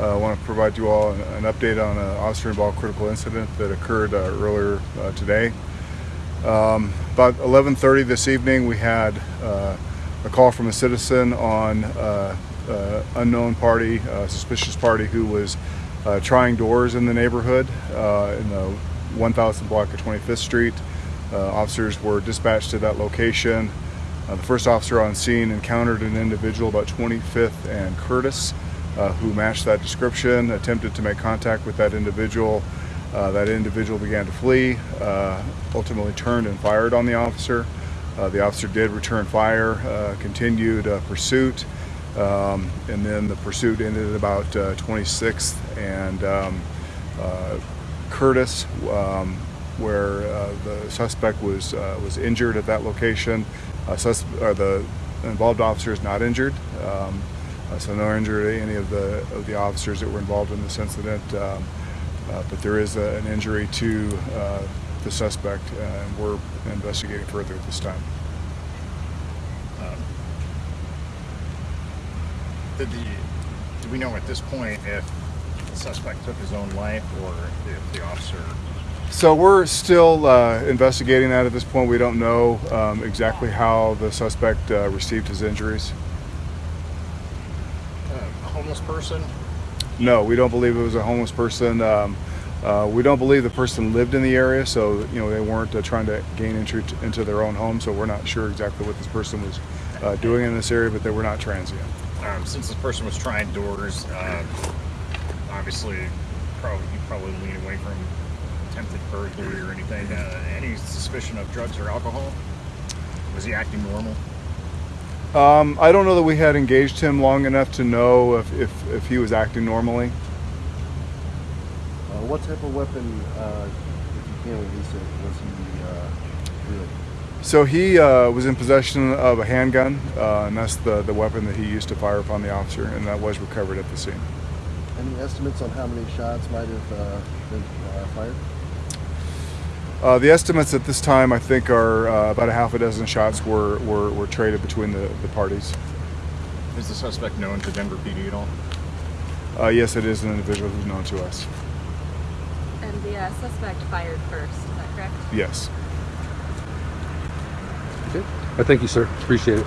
Uh, I want to provide you all an, update on an officer-involved critical incident that occurred uh, earlier uh, today. Um, about 11:30 this evening, we had a call from a citizen on unknown party, suspicious party, who was trying doors in the neighborhood in the 1000 block of 25th Street. Uh, officers were dispatched to that location. Uh, the first officer on scene encountered an individual about 25th and Curtis uh, who matched that description, attempted to make contact with that individual. Uh, that individual began to flee, uh, ultimately turned and fired on the officer. Uh, the officer did return fire, uh, continued uh, pursuit, um, and then the pursuit ended at about 26th and um, Curtis, um, where the suspect was was injured at that location. The involved officer is not injured. Uh, so no injury to any of the of the officers that were involved in this incident, um, uh, but there is a, an injury to uh, the suspect, and we're investigating further at this time. Um, did the do we know at this point if the suspect took his own life or if the officer? So we're still uh, investigating that at this point. We don't know um, exactly how the suspect uh, received his injuries. Homeless person? No, we don't believe it was a homeless person. Um, uh, we don't believe the person lived in the area, so you know they weren't uh, trying to gain entry into their own home. So we're not sure exactly what this person was uh, doing in this area, but they were not transient. Um, since this person was trying doors, uh, obviously, probably you probably lean away from attempted burglary or anything. Uh, any suspicion of drugs or alcohol? Was he acting normal? Um, I don't know that we had engaged him long enough to know if, if, if he was acting normally. Uh, what type of weapon, uh, if you can release it, was he uh? So he uh, was in possession of a handgun, uh, and that's the, the weapon that he used to fire upon the officer, and that was recovered at the scene. Any estimates on how many shots might have uh, been uh, fired? Uh, the estimates at this time, I think, are uh, about a half a dozen shots were, were, were traded between the, the parties. Is the suspect known to Denver PD at all? Uh, yes, it is an individual who's known to us. And the uh, suspect fired first, is that correct? Yes. Okay. I thank you, sir. Appreciate it.